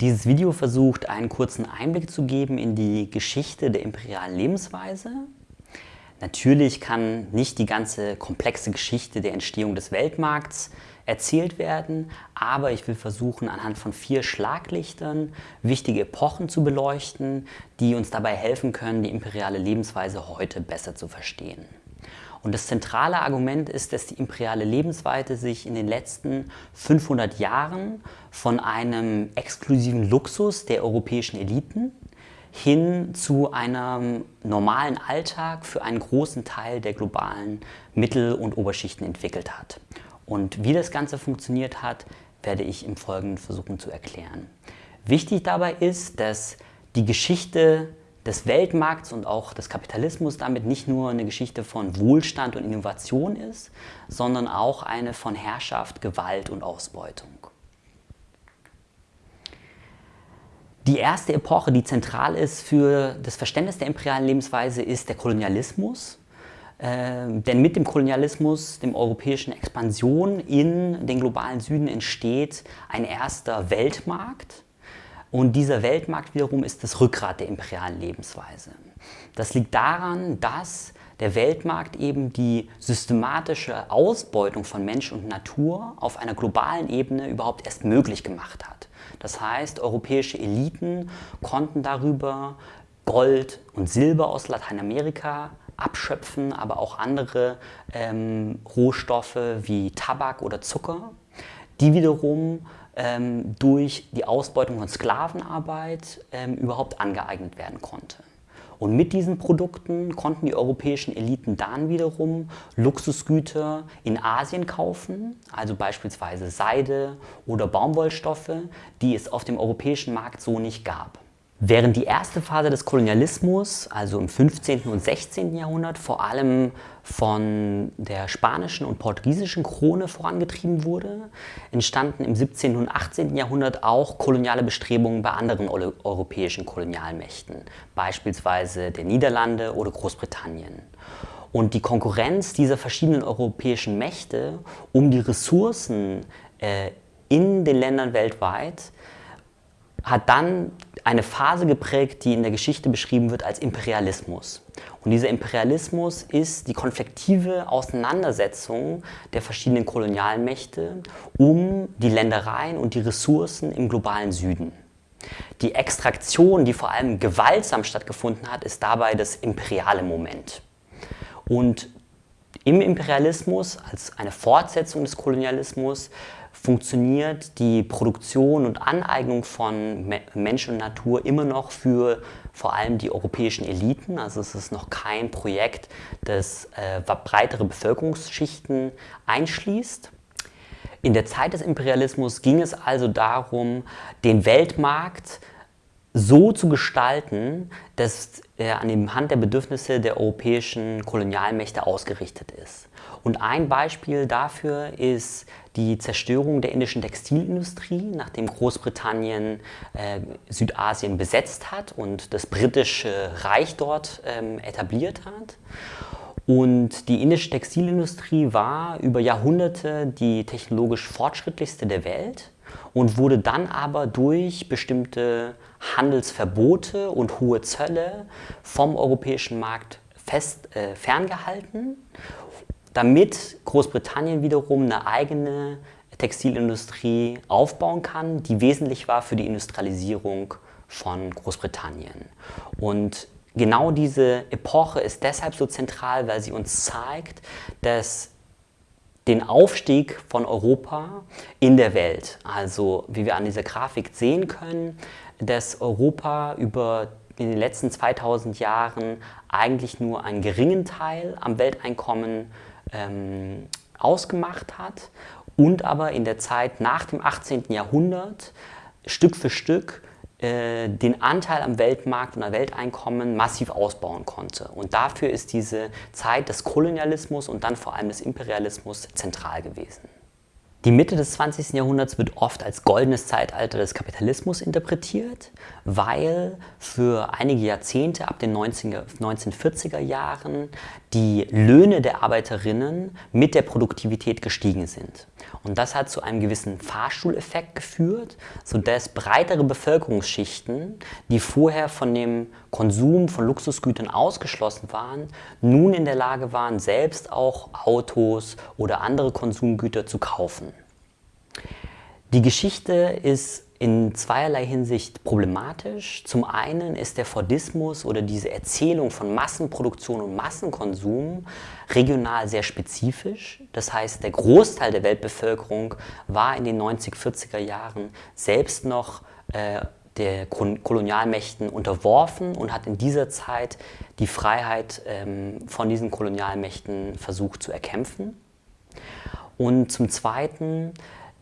Dieses Video versucht, einen kurzen Einblick zu geben in die Geschichte der imperialen Lebensweise. Natürlich kann nicht die ganze komplexe Geschichte der Entstehung des Weltmarkts erzählt werden, aber ich will versuchen, anhand von vier Schlaglichtern wichtige Epochen zu beleuchten, die uns dabei helfen können, die imperiale Lebensweise heute besser zu verstehen. Und das zentrale Argument ist, dass die imperiale Lebensweise sich in den letzten 500 Jahren von einem exklusiven Luxus der europäischen Eliten hin zu einem normalen Alltag für einen großen Teil der globalen Mittel- und Oberschichten entwickelt hat. Und wie das Ganze funktioniert hat, werde ich im Folgenden versuchen zu erklären. Wichtig dabei ist, dass die Geschichte des Weltmarkts und auch des Kapitalismus damit nicht nur eine Geschichte von Wohlstand und Innovation ist, sondern auch eine von Herrschaft, Gewalt und Ausbeutung. Die erste Epoche, die zentral ist für das Verständnis der imperialen Lebensweise, ist der Kolonialismus. Äh, denn mit dem Kolonialismus, dem europäischen Expansion in den globalen Süden entsteht ein erster Weltmarkt, und dieser Weltmarkt wiederum ist das Rückgrat der imperialen Lebensweise. Das liegt daran, dass der Weltmarkt eben die systematische Ausbeutung von Mensch und Natur auf einer globalen Ebene überhaupt erst möglich gemacht hat. Das heißt, europäische Eliten konnten darüber Gold und Silber aus Lateinamerika abschöpfen, aber auch andere ähm, Rohstoffe wie Tabak oder Zucker, die wiederum ähm, durch die Ausbeutung von Sklavenarbeit ähm, überhaupt angeeignet werden konnte. Und mit diesen Produkten konnten die europäischen Eliten dann wiederum Luxusgüter in Asien kaufen, also beispielsweise Seide oder Baumwollstoffe, die es auf dem europäischen Markt so nicht gab. Während die erste Phase des Kolonialismus, also im 15. und 16. Jahrhundert, vor allem von der spanischen und portugiesischen Krone vorangetrieben wurde, entstanden im 17. und 18. Jahrhundert auch koloniale Bestrebungen bei anderen europäischen Kolonialmächten, beispielsweise der Niederlande oder Großbritannien. Und die Konkurrenz dieser verschiedenen europäischen Mächte um die Ressourcen äh, in den Ländern weltweit hat dann eine Phase geprägt, die in der Geschichte beschrieben wird als Imperialismus. Und dieser Imperialismus ist die konfliktive Auseinandersetzung der verschiedenen Kolonialmächte um die Ländereien und die Ressourcen im globalen Süden. Die Extraktion, die vor allem gewaltsam stattgefunden hat, ist dabei das imperiale Moment. Und im Imperialismus, als eine Fortsetzung des Kolonialismus, funktioniert die Produktion und Aneignung von Mensch und Natur immer noch für vor allem die europäischen Eliten. Also es ist noch kein Projekt, das äh, breitere Bevölkerungsschichten einschließt. In der Zeit des Imperialismus ging es also darum, den Weltmarkt so zu gestalten, dass er an dem Hand der Bedürfnisse der europäischen Kolonialmächte ausgerichtet ist. Und ein Beispiel dafür ist die Zerstörung der indischen Textilindustrie, nachdem Großbritannien äh, Südasien besetzt hat und das britische Reich dort ähm, etabliert hat. Und die indische Textilindustrie war über Jahrhunderte die technologisch fortschrittlichste der Welt und wurde dann aber durch bestimmte Handelsverbote und hohe Zölle vom europäischen Markt fest äh, ferngehalten damit Großbritannien wiederum eine eigene Textilindustrie aufbauen kann, die wesentlich war für die Industrialisierung von Großbritannien. Und genau diese Epoche ist deshalb so zentral, weil sie uns zeigt, dass den Aufstieg von Europa in der Welt, also wie wir an dieser Grafik sehen können, dass Europa über in den letzten 2000 Jahren eigentlich nur einen geringen Teil am Welteinkommen ähm, ausgemacht hat und aber in der Zeit nach dem 18. Jahrhundert Stück für Stück äh, den Anteil am Weltmarkt und am Welteinkommen massiv ausbauen konnte. Und dafür ist diese Zeit des Kolonialismus und dann vor allem des Imperialismus zentral gewesen. Die Mitte des 20. Jahrhunderts wird oft als goldenes Zeitalter des Kapitalismus interpretiert, weil für einige Jahrzehnte ab den 1940er Jahren die Löhne der Arbeiterinnen mit der Produktivität gestiegen sind. Und das hat zu einem gewissen Fahrstuhleffekt geführt, sodass breitere Bevölkerungsschichten, die vorher von dem Konsum von Luxusgütern ausgeschlossen waren, nun in der Lage waren, selbst auch Autos oder andere Konsumgüter zu kaufen. Die Geschichte ist in zweierlei Hinsicht problematisch. Zum einen ist der Fordismus oder diese Erzählung von Massenproduktion und Massenkonsum regional sehr spezifisch. Das heißt, der Großteil der Weltbevölkerung war in den 90-40er Jahren selbst noch äh, der Kolonialmächten unterworfen und hat in dieser Zeit die Freiheit ähm, von diesen Kolonialmächten versucht zu erkämpfen. Und zum Zweiten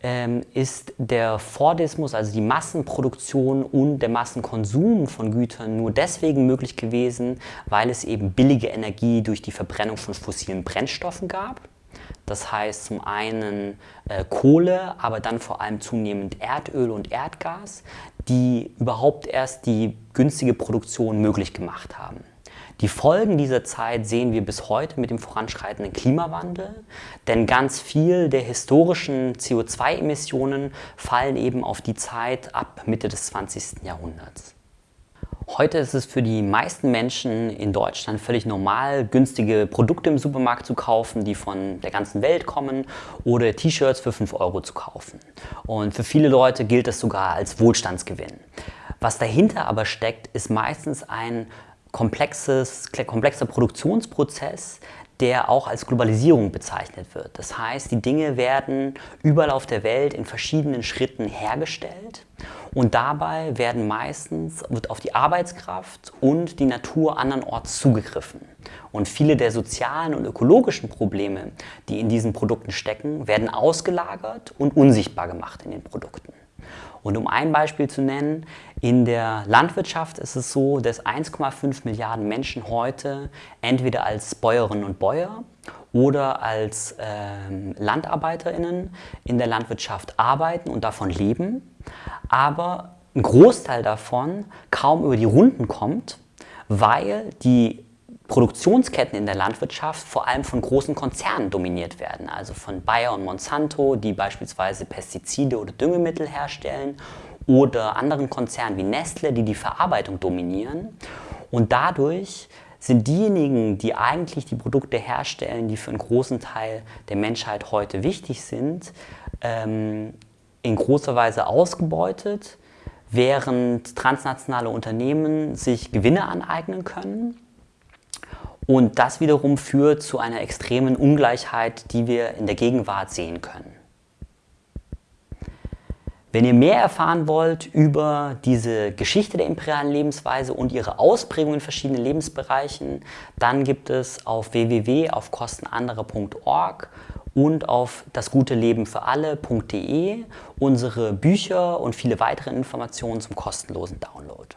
ähm, ist der Fordismus, also die Massenproduktion und der Massenkonsum von Gütern nur deswegen möglich gewesen, weil es eben billige Energie durch die Verbrennung von fossilen Brennstoffen gab. Das heißt zum einen äh, Kohle, aber dann vor allem zunehmend Erdöl und Erdgas, die überhaupt erst die günstige Produktion möglich gemacht haben. Die Folgen dieser Zeit sehen wir bis heute mit dem voranschreitenden Klimawandel, denn ganz viel der historischen CO2-Emissionen fallen eben auf die Zeit ab Mitte des 20. Jahrhunderts. Heute ist es für die meisten Menschen in Deutschland völlig normal, günstige Produkte im Supermarkt zu kaufen, die von der ganzen Welt kommen oder T-Shirts für 5 Euro zu kaufen. Und für viele Leute gilt das sogar als Wohlstandsgewinn. Was dahinter aber steckt, ist meistens ein komplexes, komplexer Produktionsprozess, der auch als Globalisierung bezeichnet wird. Das heißt, die Dinge werden überall auf der Welt in verschiedenen Schritten hergestellt und dabei werden meistens wird auf die Arbeitskraft und die Natur andernorts zugegriffen. Und viele der sozialen und ökologischen Probleme, die in diesen Produkten stecken, werden ausgelagert und unsichtbar gemacht in den Produkten. Und um ein Beispiel zu nennen, in der Landwirtschaft ist es so, dass 1,5 Milliarden Menschen heute entweder als Bäuerinnen und Bäuer oder als ähm, LandarbeiterInnen in der Landwirtschaft arbeiten und davon leben, aber ein Großteil davon kaum über die Runden kommt, weil die Produktionsketten in der Landwirtschaft vor allem von großen Konzernen dominiert werden, also von Bayer und Monsanto, die beispielsweise Pestizide oder Düngemittel herstellen oder anderen Konzernen wie Nestle, die die Verarbeitung dominieren. Und dadurch sind diejenigen, die eigentlich die Produkte herstellen, die für einen großen Teil der Menschheit heute wichtig sind, ähm, in großer Weise ausgebeutet, während transnationale Unternehmen sich Gewinne aneignen können und das wiederum führt zu einer extremen Ungleichheit, die wir in der Gegenwart sehen können. Wenn ihr mehr erfahren wollt über diese Geschichte der imperialen Lebensweise und ihre Ausprägung in verschiedenen Lebensbereichen, dann gibt es auf www.aufkostenanderer.org und auf dasguteleben-für-alle.de unsere Bücher und viele weitere Informationen zum kostenlosen Download.